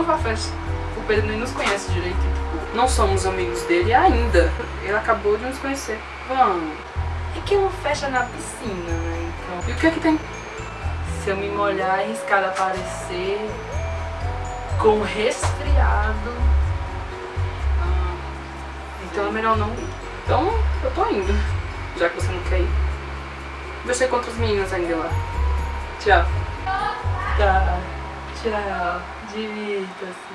não vá à festa. O Pedro nem nos conhece direito. Tipo, não somos amigos dele ainda. Ele acabou de nos conhecer. Vamos. É que é uma festa na piscina, né? Então. E o que é que tem? Se eu me molhar e arriscar aparecer com resfriado. Ah, então é melhor não ir. Então eu tô indo. Já que você não quer ir. Você com outras meninas ainda lá. Tchau. Tá. Tchau. Divirta-se.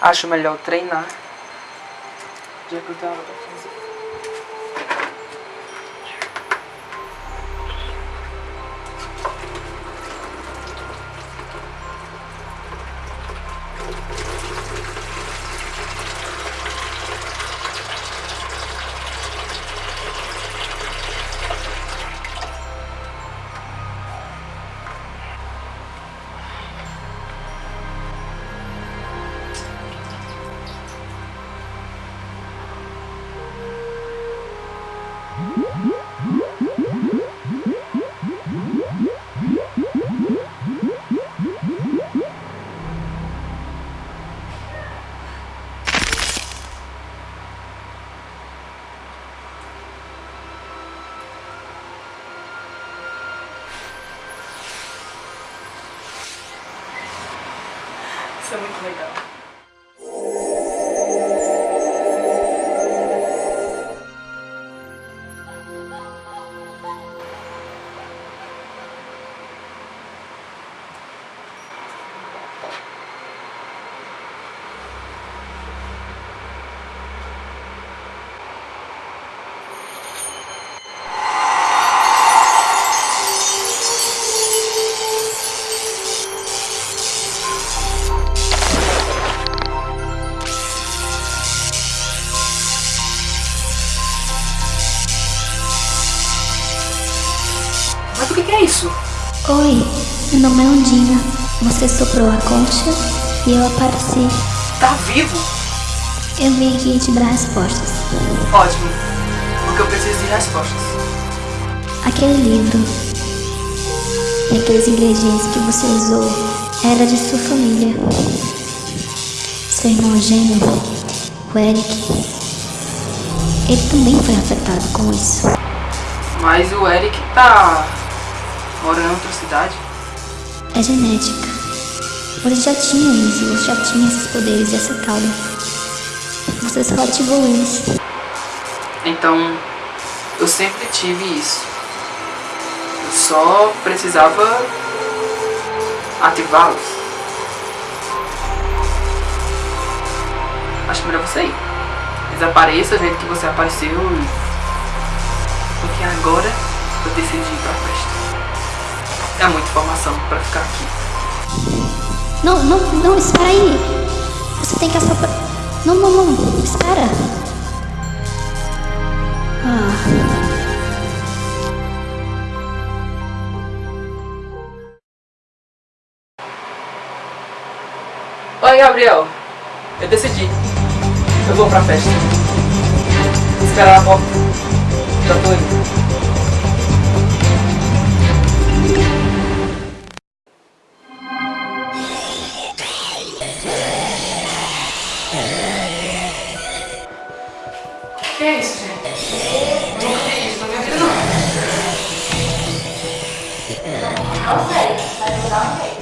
Acho melhor treinar. Já que eu tava Isso é muito legal. O que, que é isso? Oi, meu nome é Ondina. Você soprou a concha e eu apareci. Tá vivo? Eu vim aqui te dar respostas. Ótimo. Porque eu preciso de respostas. Aquele livro e aqueles ingredientes que você usou era de sua família. Seu irmão gêmeo, o Eric, ele também foi afetado com isso. Mas o Eric tá Mora em outra cidade? É genética. Você já tinha isso, você já tinha esses poderes e essa cauda. Você só ativou eles. Então, eu sempre tive isso. Eu só precisava ativá-los. Acho melhor você ir. Desapareça do jeito que você apareceu. Porque agora eu decidi ir pra festa. É muita informação pra ficar aqui. Não, não, não, espera aí. Você tem que assoprar. Não, não, não, espera. Ah. Oi, Gabriel. Eu decidi. Eu vou pra festa. Espera a porta. Já tô indo. Que é isso, gente? Nunca vi isso na minha não. Não sei, mas eu vou dar um jeito.